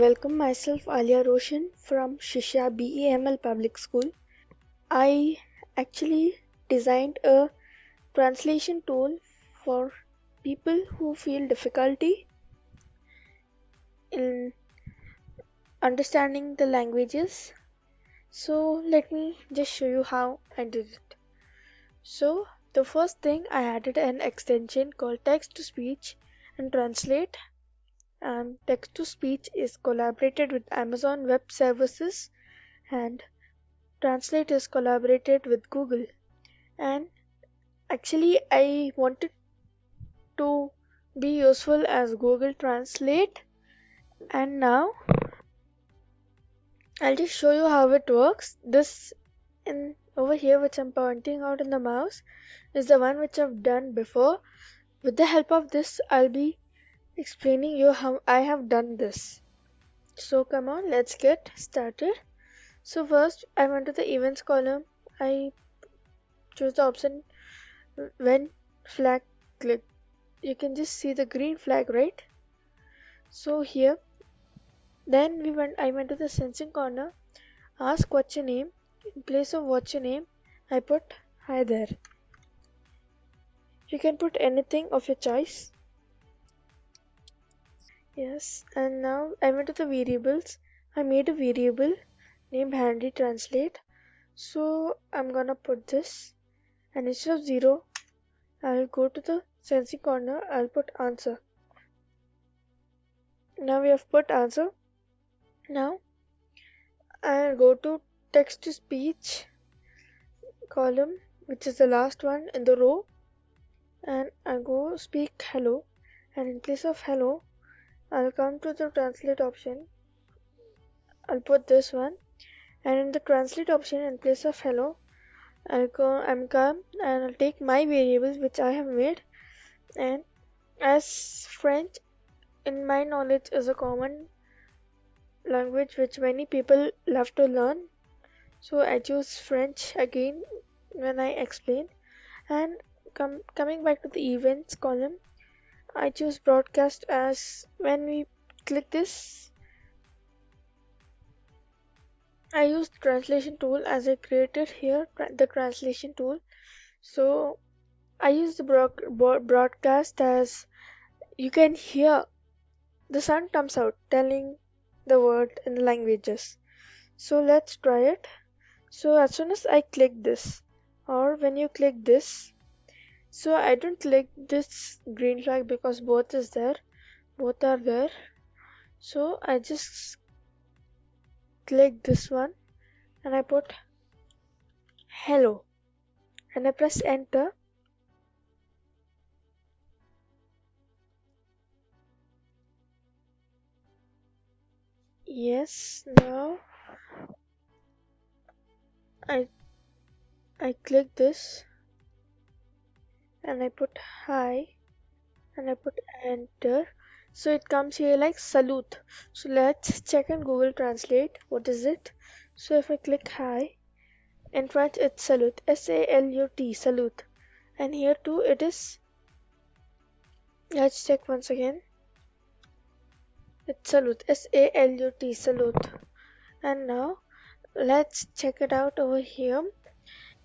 welcome myself Alia Roshan from Shishya BEML Public School. I actually designed a translation tool for people who feel difficulty in understanding the languages. So let me just show you how I did it. So the first thing I added an extension called text to speech and translate and text to speech is collaborated with Amazon Web Services and translate is collaborated with Google. And actually I wanted to be useful as Google Translate. And now I'll just show you how it works. This in over here which I'm pointing out in the mouse is the one which I've done before. With the help of this I'll be explaining you how I have done this. So come on, let's get started. So first I went to the events column. I choose the option when flag click. You can just see the green flag, right? So here, then we went. I went to the sensing corner. Ask what's your name. In place of what's your name, I put hi there. You can put anything of your choice yes and now I went to the variables. I made a variable named handy translate. So I'm gonna put this. And instead of 0 I'll go to the sensing corner. I'll put answer. Now we have put answer. Now I'll go to text to speech column which is the last one in the row. And I go speak hello. And in place of hello I'll come to the translate option. I'll put this one. And in the translate option in place of hello I'll go I'm come and I'll take my variables which I have made. And as French in my knowledge is a common language which many people love to learn. So I choose French again when I explain. And com coming back to the events column I choose broadcast as when we click this. I use translation tool as I created here the translation tool. So I use the broadcast as you can hear the sound comes out telling the word in the languages. So let's try it. So as soon as I click this or when you click this so I don't click this green flag because both is there. Both are there. So I just click this one. And I put hello. And I press enter. Yes now I I click this and I put hi and I put enter. So it comes here like salute. So let's check in Google Translate. What is it? So if I click hi in French it's salute. S-A-L-U-T salute. And here too it is. Let's check once again. It's salute. S-A-L-U-T salute. And now let's check it out over here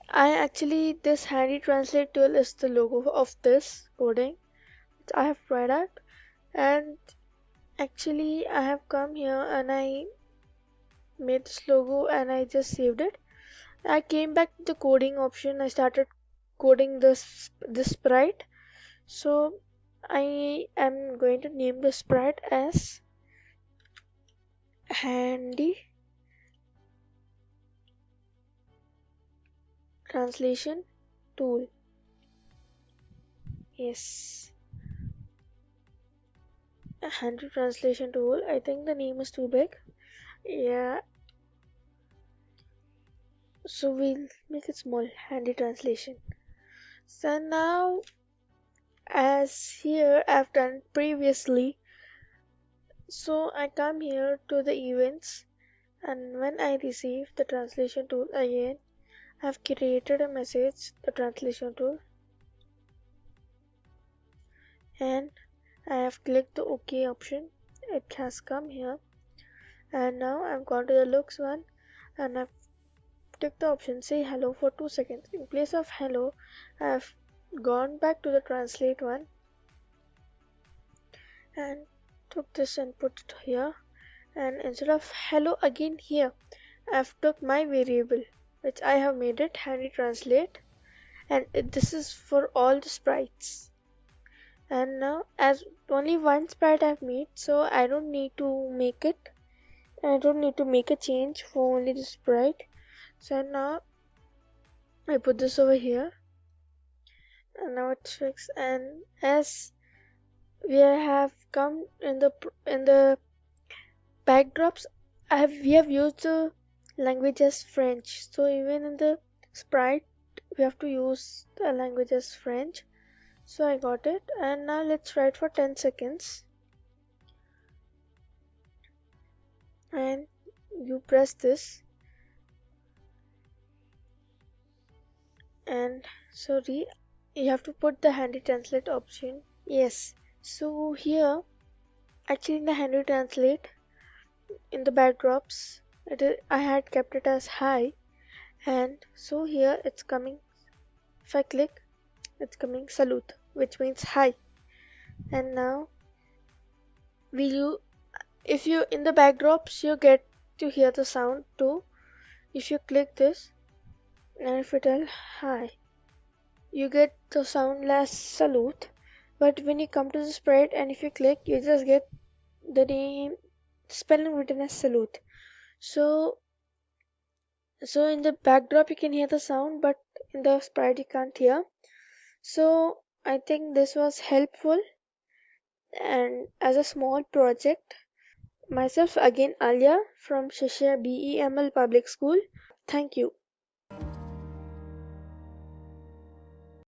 I actually this handy translate tool is the logo of this coding which I have tried out. And actually I have come here and I made this logo and I just saved it. I came back to the coding option. I started coding this this sprite. So I am going to name the sprite as handy translation tool. Yes. A handy translation tool. I think the name is too big. Yeah. So we'll make it small. Handy translation. So now as here I've done previously. So I come here to the events. And when I receive the translation tool again I've created a message, the translation tool, and I have clicked the OK option. It has come here. and now I've gone to the looks one and I've ticked the option say hello for two seconds in place of hello I've gone back to the translate one and took this and put it here and instead of hello again here I've took my variable which I have made it handy translate. And this is for all the sprites. And now as only one sprite I've made so I don't need to make it. I don't need to make a change for only the sprite. So now I put this over here. And now it's fixed and as we have come in the in the backdrops I have we have used the language as French. So even in the sprite we have to use the language as French. So I got it. And now let's write for 10 seconds. And you press this. And sorry you have to put the handy translate option. Yes. So here actually in the handy translate in the backdrops it is, I had kept it as high and so here it's coming if I click it's coming salute which means hi. And now you if you in the backdrops you get to hear the sound too. If you click this and if you tell hi you get the sound less salute. But when you come to the sprite and if you click you just get the name spelling written as salute so so in the backdrop you can hear the sound but in the sprite you can't hear. So I think this was helpful. And as a small project myself again Alia from Shishya BEML Public School. Thank you